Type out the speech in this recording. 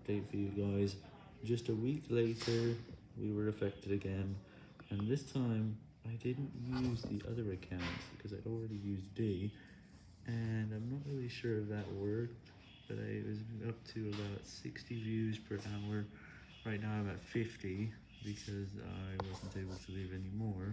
update for you guys. Just a week later, we were affected again, and this time I didn't use the other accounts because I'd already used D, and I'm not really sure if that worked, but I was up to about 60 views per hour. Right now I'm at 50 because I wasn't able to leave any more.